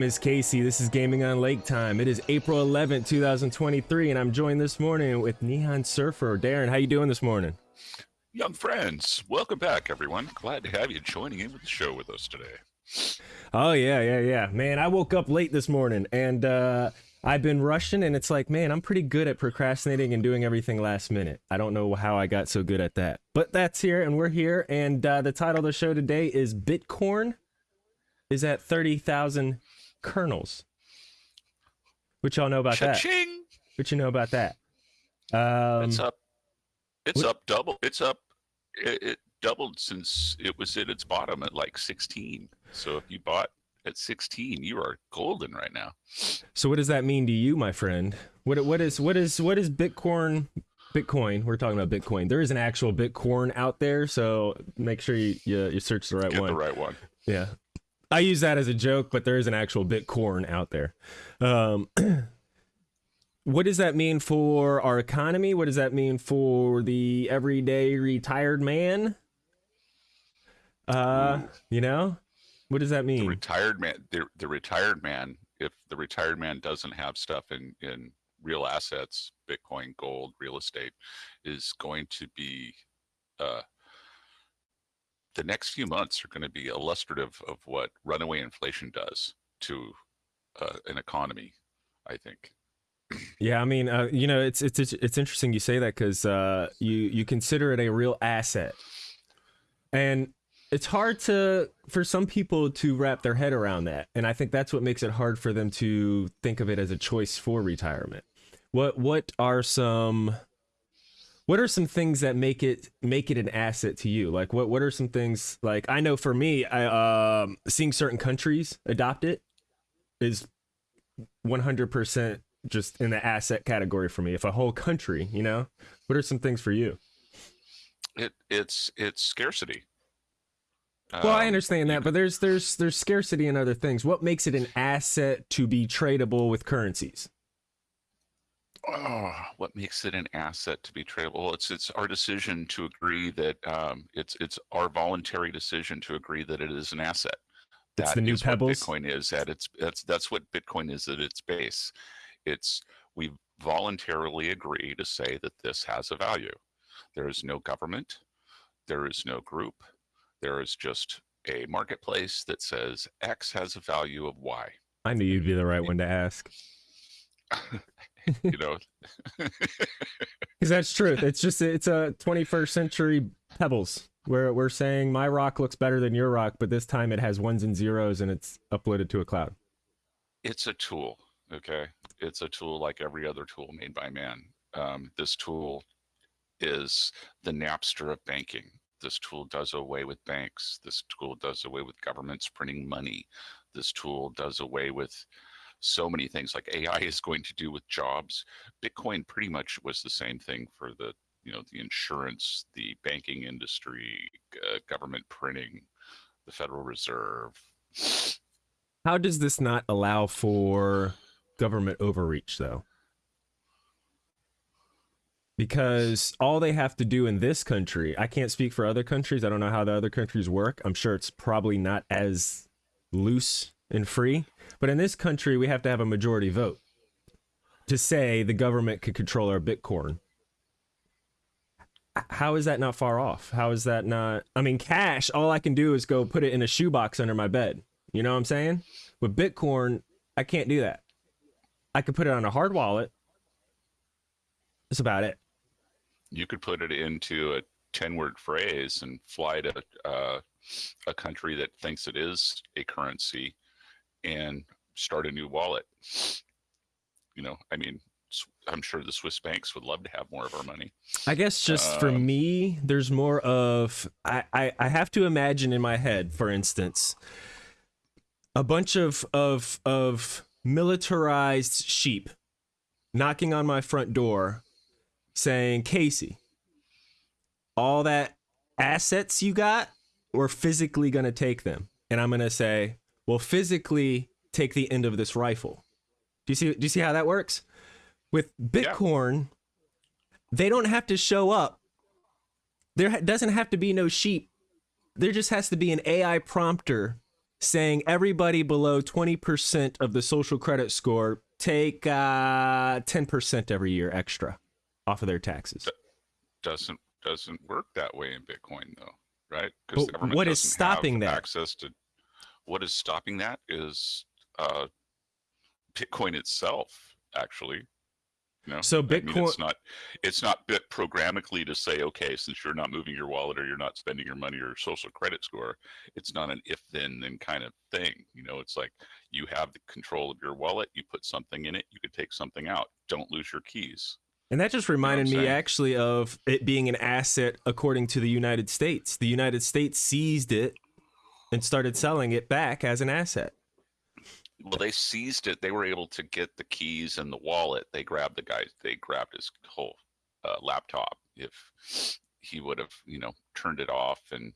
Miss Casey, this is Gaming on Lake Time. It is April 11th, 2023, and I'm joined this morning with Neon Surfer. Darren, how you doing this morning? Young friends, welcome back, everyone. Glad to have you joining in with the show with us today. Oh yeah, yeah, yeah. Man, I woke up late this morning and uh I've been rushing and it's like, man, I'm pretty good at procrastinating and doing everything last minute. I don't know how I got so good at that. But that's here and we're here and uh the title of the show today is Bitcoin is at 30,000 kernels. What y'all know about Cha-ching! that? What you know about that? Um it's up. It's what- up double. It's up. It, it doubled since it was at its bottom at like 16. So if you bought at 16, you are golden right now. So what does that mean to you, my friend? What what is what is what is Bitcoin? Bitcoin. We're talking about Bitcoin. There is an actual Bitcoin out there, so make sure you you, you search the right Get one. the right one. Yeah, I use that as a joke, but there is an actual Bitcoin out there. Um, what does that mean for our economy? What does that mean for the everyday retired man? Uh, you know, what does that The mean? retired man. The, the retired man. If the retired man doesn't have stuff in in real assets, Bitcoin, gold, real estate, is going to be. Uh, the next few months are going to be illustrative of what runaway inflation does to uh, an economy. I think. Yeah, I mean, uh, you know, it's it's it's interesting you say that because uh, you you consider it a real asset, and it's hard to for some people to wrap their head around that, and I think that's what makes it hard for them to think of it as a choice for retirement. What what are some what are some things that make it make it an asset to you? Like what what are some things like I know for me, I um seeing certain countries adopt it is 100% just in the asset category for me. If a whole country, you know, what are some things for you? It it's it's scarcity. Well, I Um, understand that, but there's there's there's scarcity in other things. What makes it an asset to be tradable with currencies? Oh, what makes it an asset to be tradable? Well, it's it's our decision to agree that um, it's it's our voluntary decision to agree that it is an asset. It's That the new Pebbles? Bitcoin is at its that's that's what Bitcoin is at its base. It's we voluntarily agree to say that this has a value. There is no government, there is no group, there is just a marketplace that says X has a value of Y. I knew you'd be the right one to ask. You know, Because that's truth. It's just it's a 21st century pebbles. Where we're saying my rock looks better than your rock, but this time it has ones and zeros and it's uploaded to a cloud. it's a tool okay? It's a tool like every other tool made by man. Um, this tool is the napster of banking. This tool does away with banks. This tool does away with governments printing money. This tool does away with so many things like ai is going to do with jobs bitcoin pretty much was the same thing for the you know the insurance the banking industry uh, government printing the federal reserve How does this not allow for government overreach, though? Because all they have to do in this country, I can't speak for other countries. I don't know how the other countries work. I'm sure it's probably not as loose and free. But in this country, we have to have a majority vote to say the government could control our Bitcoin. How is that not far off? How is that not? I mean, cash, all I can do is go put it in a shoebox under my bed. You know what I'm saying? With Bitcoin, I can't do that. I could put it on a hard wallet. That's about it. you could put it into a 10 word phrase and fly to uh, a country that thinks it is a currency and start a new wallet. You know, I mean, I'm sure the Swiss banks would love to have more of our money. I guess just for Um, me, there's more of I, I I have to imagine in my head, for instance, a bunch of of of militarized sheep knocking on my front door saying, Casey, all that assets you got, we're physically gonna take them. And I'm gonna say, Well, physically take the end of this rifle. Do you see do you see how that works? With Bitcoin, they don't have to show up. There doesn't have to be no sheep. There just has to be an AI prompter saying everybody below 20% of the social credit score take uh, 10% every year extra off of their taxes. doesn't doesn't work that way in Bitcoin though, right? Government what is stopping have that? Access to what is stopping that is uh, Bitcoin itself, actually. You know, So I mean, Bitcoin- it's not it's not bit programmatically to say, okay, since you're not moving your wallet or you're not spending your money or social credit score, it's not an if then then kind of thing. You know, it's like you have the control of your wallet, you put something in it, you could take something out. Don't lose your keys. And that just reminded I'm me actually of it being an asset according to the United States. The United States seized it and started selling it back as an asset. Well, they seized it. They were able to get the keys and the wallet. They grabbed the guy. They grabbed his whole uh, laptop. If he would have, you know, turned it off and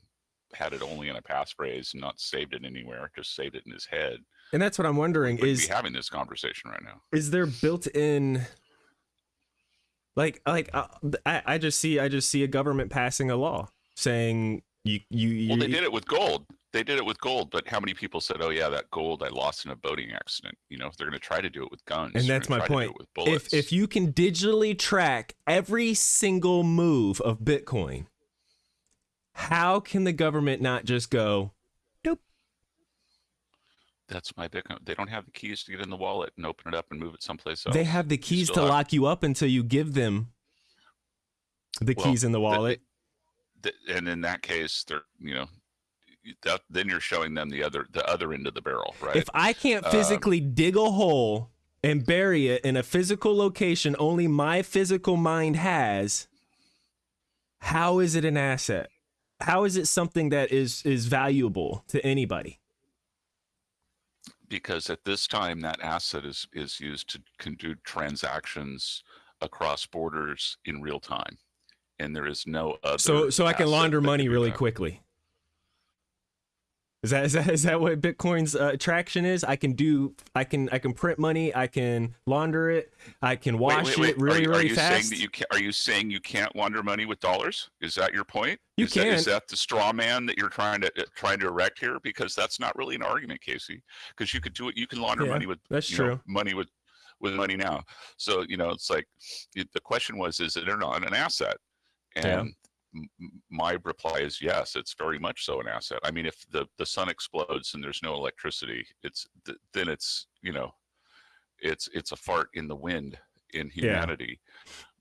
had it only in a passphrase and not saved it anywhere, just saved it in his head, And that's what I'm wondering we'd is be having this conversation right now. is there built in like like uh, I, I just see I just see a government passing a law saying you you, you Well, they did it with gold. They did it with gold, but how many people said, "Oh yeah, that gold I lost in a boating accident"? You know, if they're going to try to do it with guns. And that's my try to do point. if if you can digitally track every single move of Bitcoin, how can the government not just go, "Nope"? that's my Bitcoin. They don't have the keys to get in the wallet and open it up and move it someplace else. they have the keys to have- lock you up until you give them the Well, keys in the th- wallet? th- and in that case, they're you know, that then you're showing them the other the other end of the barrel, right? If I can't Um, physically dig a hole and bury it in a physical location only my physical mind has, how is it an asset? How is it something that is is valuable to anybody? because at this time, that asset is is used to can do transactions across borders in real time, and there is no other. So so I can launder money really quickly. Is that, is that is that what Bitcoin's uh, attraction is? I can do I can I can print money, I can launder it, I can wash wait, wait. it really are, really are you fast. saying that you can, are you saying you can't launder money with dollars? Is that your point? You is That, is can. that the straw man that you're trying to uh, trying to erect here? Because that's not really an argument, Casey. Because you could do it. You can launder Yeah, money with That's you know, true. money with with money now. So you know, it's like it, the question was, is it or not an asset? And Yeah. m- m- my reply is yes. It's very much so an asset. I mean, if the the sun explodes and there's no electricity, it's th- then it's you know, it's it's a fart in the wind in humanity.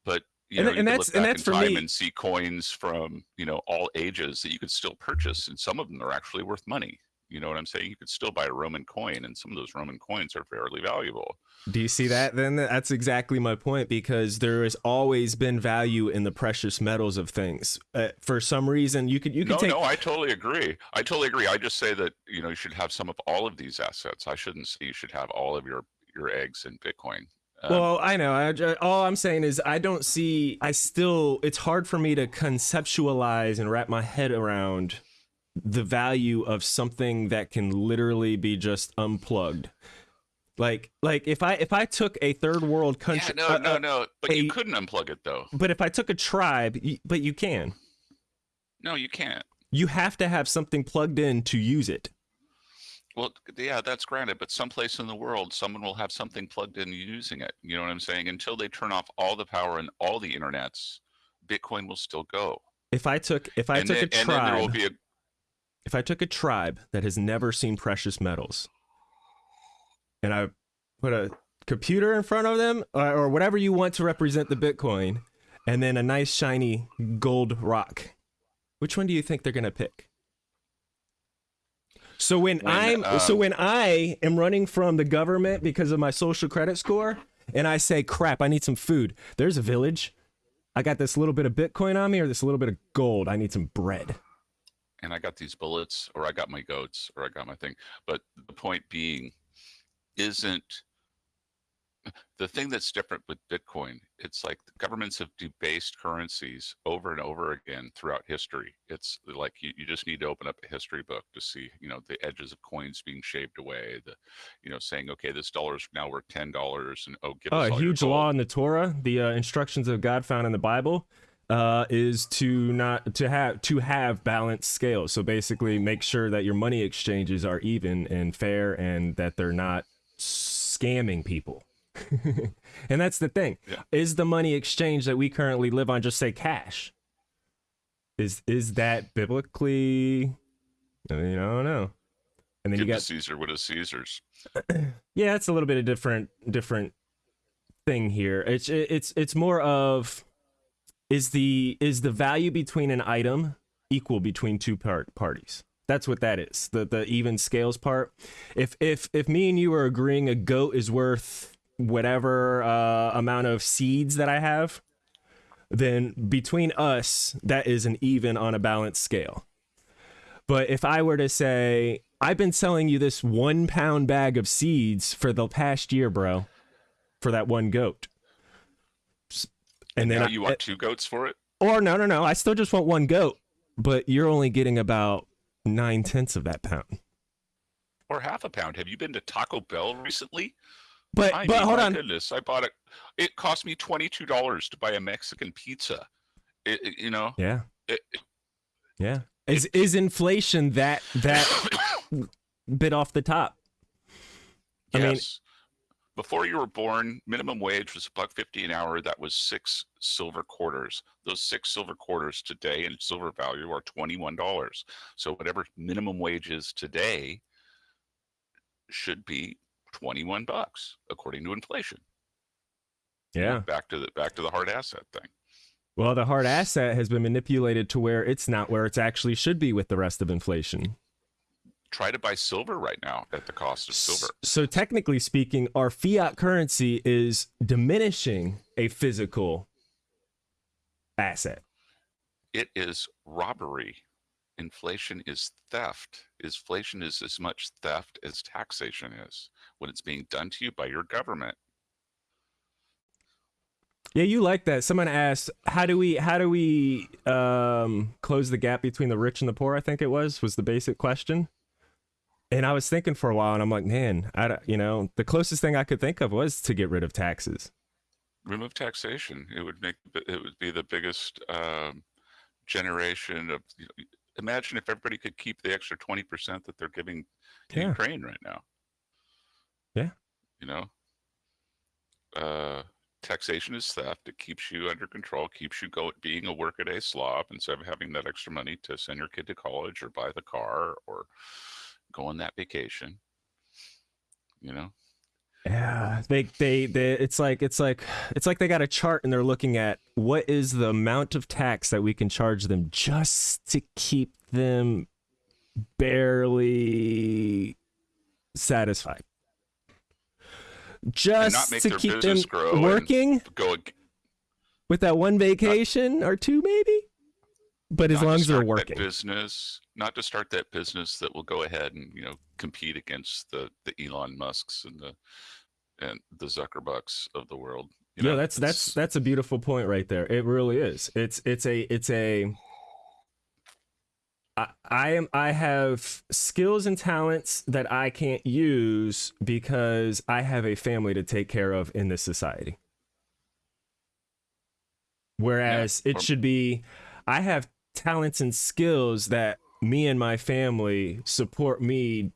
But you And know, th- you and that's- look and that's in for time me- and see coins from you know all ages that you could still purchase, and some of them are actually worth money. You know what I'm saying? You could still buy a Roman coin, and some of those Roman coins are fairly valuable. Do you see that? Then that's exactly my point because there has always been value in the precious metals of things. Uh, for some reason, you could you could no, take no, I totally agree. I totally agree. I just say that you know you should have some of all of these assets. I shouldn't say you should have all of your your eggs in Bitcoin. Um, Well, I know. I, all I'm saying is I don't see. I still. It's hard for me to conceptualize and wrap my head around the value of something that can literally be just unplugged. Like, like if I if I took a third world yeah, country, no, uh, no, uh, no. But a- you couldn't unplug it though. but if I took a tribe, but you can. No, you can't. You have to have something plugged in to use it. Well, yeah, that's granted, but someplace in the world, someone will have something plugged in using it. You know what I'm saying? Until they turn off all the power and all the internets, Bitcoin will still go. If I took if I and, took then, a and then there will tribe, be a if I took a tribe that has never seen precious metals and I put a computer in front of them or, or whatever you want to represent the Bitcoin and then a nice shiny gold rock, which one do you think they're going to pick? So when, When, I'm so um, when I am running from the government because of my social credit score and I say crap, I need some food. There's a village. I got this little bit of Bitcoin on me or this little bit of gold. I need some bread. And I got these bullets, or I got my goats, or I got my thing. But the point being, isn't the thing that's different with Bitcoin? It's like the governments have debased currencies over and over again throughout history. It's like you, you just need to open up a history book to see, you know, the edges of coins being shaved away. The, you know, saying, okay, this dollar is now worth ten dollars, and oh, give Oh, us a huge law in the Torah, the uh, instructions of God found in the Bible. Uh, is to not to have to have balanced scales. So basically, make sure that your money exchanges are even and fair, and that they're not scamming people. and that's the thing. Yeah. Is the money exchange that we currently live on just say cash? Is is that biblically? I mean, I don't know. And then Give you got Caesar what is Caesar's. yeah, it's a little bit of different different thing here. It's it's it's more of is the is the value between an item equal between two part parties. That's what that is. The the even scales part. If if if me and you are agreeing a goat is worth whatever uh, amount of seeds that I have, then between us that is an even on a balanced scale. But if I were to say, I've been selling you this one pound bag of seeds for the past year, bro, for that one goat. And then I, you want two goats for it? or no, no, no, I still just want one goat, but you're only getting about nine tenths of that pound. Or half a pound? Have you been to Taco Bell recently? But I but mean, hold on, goodness, I bought it. It cost me twenty two dollars to buy a Mexican pizza. It, it- you know, yeah, it, yeah. Is is inflation that that bit off the top? I mean- yes. Before you were born, minimum wage was a buck fifty an hour. That was six silver quarters. Those six silver quarters today in silver value are twenty one dollars. So whatever minimum wage is today should be twenty one bucks according to inflation. Yeah. Back to the back to the hard asset thing. Well, the hard asset has been manipulated to where it's not where it's actually should be with the rest of inflation. Try to buy silver right now at the cost of silver. So technically speaking, our fiat currency is diminishing a physical asset. It is robbery. Inflation is theft. Inflation is as much theft as taxation is when it's being done to you by your government. Yeah, you like that. Someone asked, "How do we how do we um close the gap between the rich and the poor?" I think it was was the basic question. And I was thinking for a while, and I'm like, man, I don't- you know, the closest thing I could think of was to get rid of taxes. Remove taxation. It would make it would be the biggest um, generation of. Imagine if everybody could keep the extra twenty percent that they're giving to Yeah. Ukraine right now. Yeah. You know. Uh, taxation is theft. It keeps you under control. Keeps you go being a workaday slob instead of having that extra money to send your kid to college or buy the car or go on that vacation. You know. Yeah, they, they they it's like it's like it's like they got a chart and they're looking at what is the amount of tax that we can charge them just to keep them barely satisfied. Just make to keep them working Go with that one vacation or two maybe. But as long as they're working. business not to start that business that will go ahead and you know compete against the the elon musks and the and the zuckerbucks of the world you know, that's that's that's a beautiful point right there. It really is. It's it's a it's a I, I am I have skills and talents that I can't use because I have a family to take care of in this society. Whereas Yeah, it um should be I have talents and skills that me and my family support me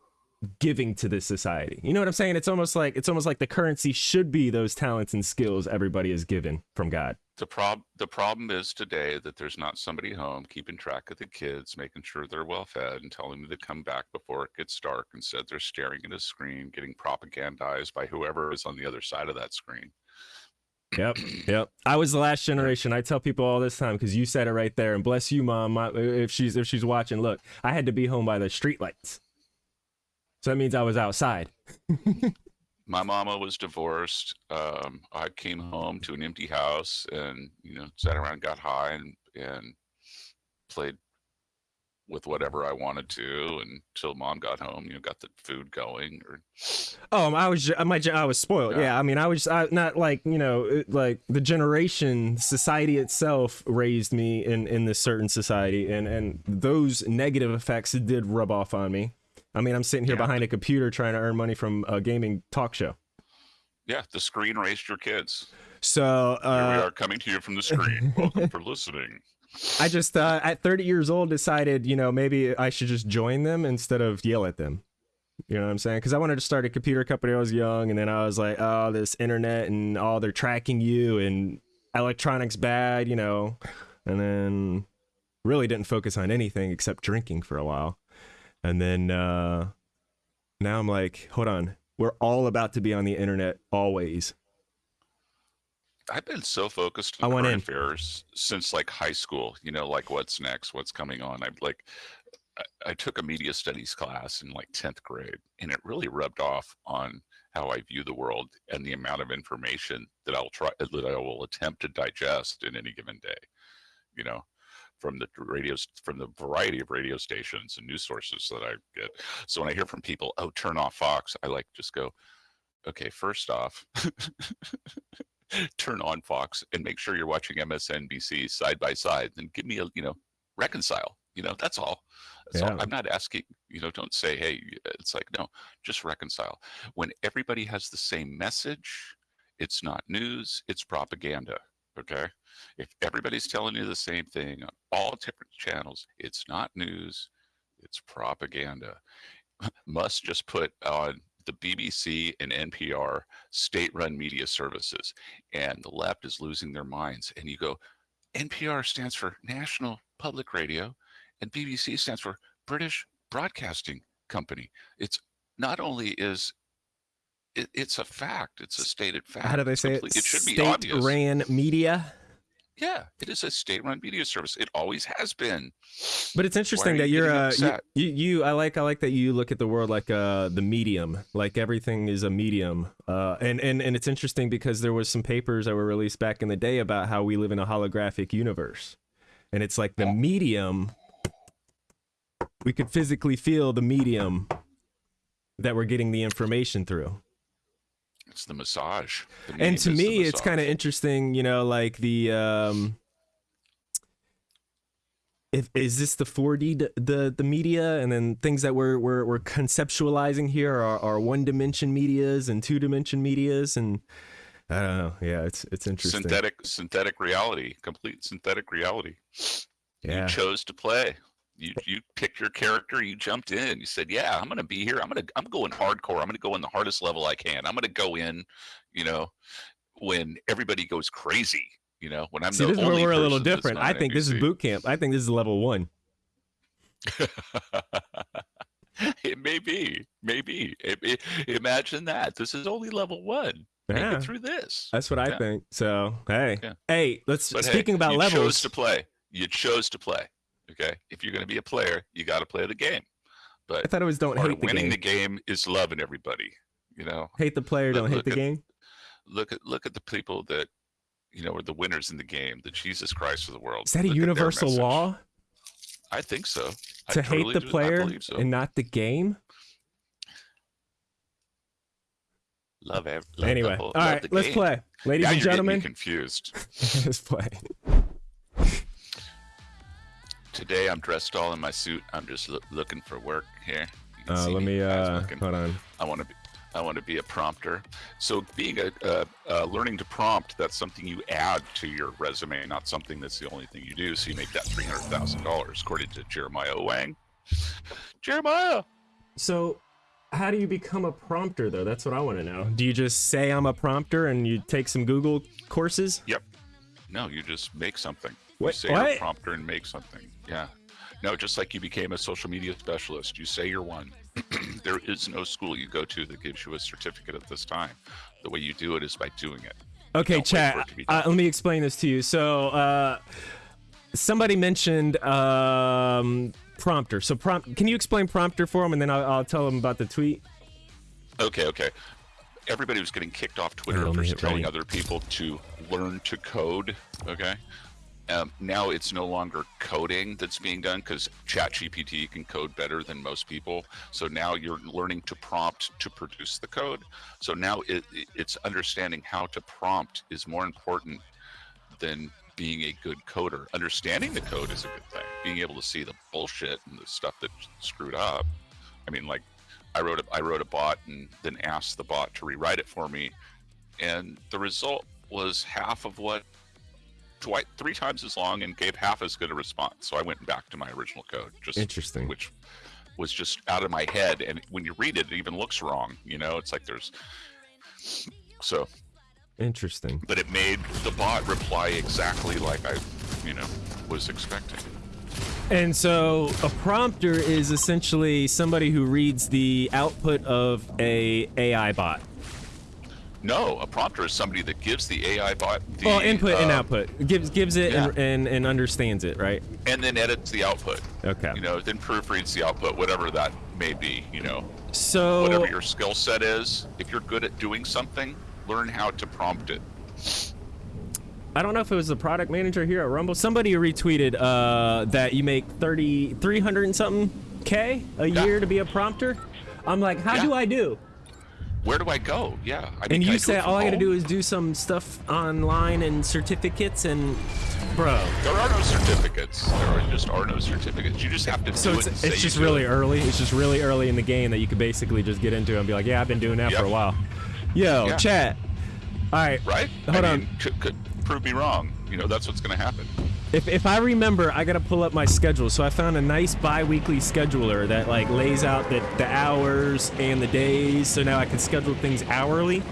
giving to this society. You know what I'm saying? It's almost like it's almost like the currency should be those talents and skills everybody is given from God. the prob the problem is today that there's not somebody home keeping track of the kids making sure they're well fed and telling them to come back before it gets dark instead they're staring at a screen getting propagandized by whoever is on the other side of that screen Yep, yep. I was the last generation. I tell people all this time because you said it right there. And bless you, mom. My, if she's if she's watching, look, I had to be home by the streetlights, so that means I was outside. my mama was divorced. Um, I came home to an empty house and you know sat around, got high, and and played with whatever I wanted to until mom got home. You know, got the food going. Or Oh, I was I might I was spoiled. Yeah, Yeah. I mean, I was I, not like you know like the generation, society itself raised me in in this certain society, and and those negative effects did rub off on me. I mean, I'm sitting here Yeah. behind a computer trying to earn money from a gaming talk show. yeah, the screen raised your kids. So Here we uh, are coming to you from the screen. Welcome for listening. I just uh, at 30 years old decided, you know, maybe I should just join them instead of yell at them. You know what I'm saying? Because I wanted to start a computer company. when I was young, and then I was like, oh, this internet and all they're tracking you and electronics bad, you know, and then really didn't focus on anything except drinking for a while, and then uh, now I'm like, hold on, we're all about to be on the internet always. I've been so focused I on went current affairs since like high school. You know, like what's next, what's coming on. I like, I, I took a media studies class in like tenth grade, and it really rubbed off on how I view the world and the amount of information that I'll try that I will attempt to digest in any given day. You know, from the radios, from the variety of radio stations and news sources that I get. So when I hear from people, "Oh, turn off Fox," I like just go, "Okay, first off." turn on Fox and make sure you're watching MSNBC side by side. Then give me a, you know, reconcile. You know, that's all. So Yeah. I'm not asking, you know, don't say, hey, it's like, no, just reconcile. When everybody has the same message, it's not news, it's propaganda. Okay. If everybody's telling you the same thing on all different channels, it's not news, it's propaganda. Must just put on the BBC and NPR state run media services, and the left is losing their minds. And you go, NPR stands for National Public Radio, and BBC stands for British Broadcasting Company. It's not only is it, it's a fact, it's a stated fact. How do they say it? It should be State obvious. ran media. Yeah, it is a state-run media service. It always has been. But it's interesting that you you're uh you, you you I like I like that you look at the world like uh the medium like everything is a medium. Uh and and and it's interesting because there was some papers that were released back in the day about how we live in a holographic universe. And it's like the medium we could physically feel the medium that we're getting the information through It's the massage. The and to me it's kind of interesting you know like the um if is this the 4d d- the the media and then things that we're we're, we're conceptualizing here are, are one dimension medias and two dimension medias and i don't know yeah it's it's interesting synthetic synthetic reality, complete synthetic reality. yeah You chose to play. You you picked your character. You jumped in. You said, "Yeah, I'm gonna be here. I'm gonna I'm going hardcore. I'm gonna go in the hardest level I can. I'm gonna go in, you know, when everybody goes crazy. You know, when I'm see the this is where only we're a little different i think this is boot camp i think this is level one it may be, maybe. It, it, imagine that. This is only level one. Make it through this. that's what i Yeah. think so hey Yeah. hey let's But hey, speaking about you chose levels to play. You chose to play. Okay. If you're going to be a player, you got to play the game. But I thought it was don't hate the winning game the game is loving everybody. You know, hate the player Look- don't hate the at- game look at look at the people that you know are the winners in the game, the Jesus Christ of the world. is that a Look their universal law I think so. I to totally hate the do- player so. and not the game. love, ev- love anyway, whole- all right, let's game. play, ladies Now and you're getting me gentlemen. confused. let's play. Today I'm dressed all in my suit. I'm just loo- looking for work here. Uh, let me guys uh, hold on. I want to be. I want to be a prompter. So being a uh, uh, learning to prompt, that's something you add to your resume, not something that's the only thing you do. So you make that three hundred thousand dollars, according to Jeremiah Wang. Jeremiah. So, how do you become a prompter, though? That's what I want to know. Do you just say I'm a prompter and you take some Google courses? Yep. No, you just make something. What- You say you're what? a prompter and make something. Yeah. No, just like you became a social media specialist, you say you're one. there is no school you go to that gives you a certificate at this time. The way you do it is by doing it. Okay, Don't wait for chat. Uh, let me explain this to you. So, uh, somebody mentioned um, prompter. So, prompt. Can you explain prompter for them, and then I'll, I'll tell them about the tweet. Okay, okay. Everybody was getting kicked off Twitter for telling other people to learn to code. Okay. Um, now it's no longer coding that's being done because ChatGPT can code better than most people. So now you're learning to prompt to produce the code. So now it, it- it's understanding how to prompt is more important than being a good coder. Understanding the code is a good thing. Being able to see the bullshit and the stuff that's screwed up. I mean, like I wrote a I wrote a bot and then asked the bot to rewrite it for me, and the result was half of what twice, three times as long and gave half as good a response. So I went back to my original code, just Interesting. which was just out of my head. And when you read it, it even looks wrong. You know, it's like there's so, Interesting. but it made the bot reply exactly like I, you know, was expecting. And so a prompter is essentially somebody who reads the output of a AI bot. No, a prompter is somebody that gives the AI bot the Well, input and um, output gives gives it and, yeah. and and understands it, right? and then edits the output. Okay. You know, then proofreads the output, whatever that may be. You know, So whatever your skill set is. If you're good at doing something, learn how to prompt it. I don't know if it was the product manager here at Rumble. Somebody retweeted uh, that you make 30, 300 and something K a Yeah. year to be a prompter. I'm like, how Yeah. do I do? Where do I go? Yeah. I mean, And you do said it from all I gotta home? do is do some stuff online and certificates and, bro. There are no certificates. There are just are no certificates. You just have to So do it's it. it's just really it. early. It's just really early in the game that you could basically just get into and be like, yeah, I've been doing that Yep. for a while. Yo, Yeah. chat. All right, right. Hold I on. Could, could prove me wrong. You know, that's what's going to happen. If, if I remember, I gotta pull up my schedule. So I found a nice bi-weekly scheduler that like lays out the, the hours and the days. So now I can schedule things hourly.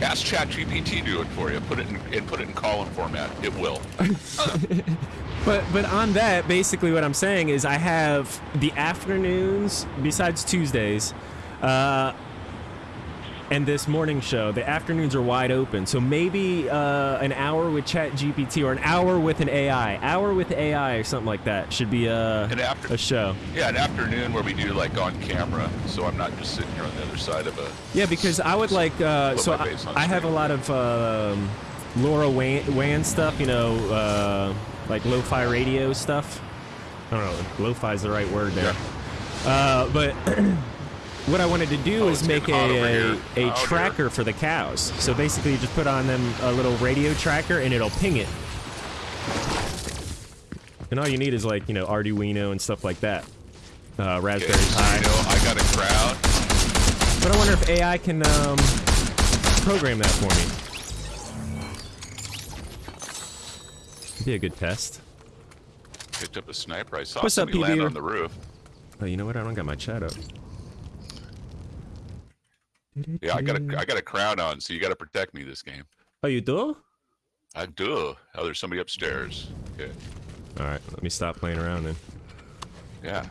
Ask ChatGPT to do it for you. Put it in and put it in column format. It will. But but on that, basically what I'm saying is I have the afternoons besides Tuesdays, uh, and this morning show. The afternoons are wide open. So maybe uh, an hour with Chat GPT or an hour with an AI, hour with AI or something like that should be a after- a show. Yeah, an afternoon where we do like on camera, so I'm not just sitting here on the other side of a. Yeah, because I would like. Uh, so I, I have a lot of um, LoRaWAN, stuff. You know, uh, like lo-fi radio stuff. I don't know. if Lo-fi is the right word there. Uh, but what I wanted to do Oh, is make getting hot over a, a, a Oh, tracker for the cows. So basically, you just put on them a little radio tracker, and it'll ping it. And all you need is like you know Arduino and stuff like that. Uh, Raspberry so, Pi. you know, I got a crowd. But I wonder if AI can um, program that for me. Be a good test. Picked up a sniper. I saw What's up, land on the roof. Oh, you know what? I don't got my chat up. Yeah, I got a I got a crown on, so you got to protect me this game. Oh, you do? I do. Oh, there's somebody upstairs. Okay. All right, let me stop playing around then. Yeah.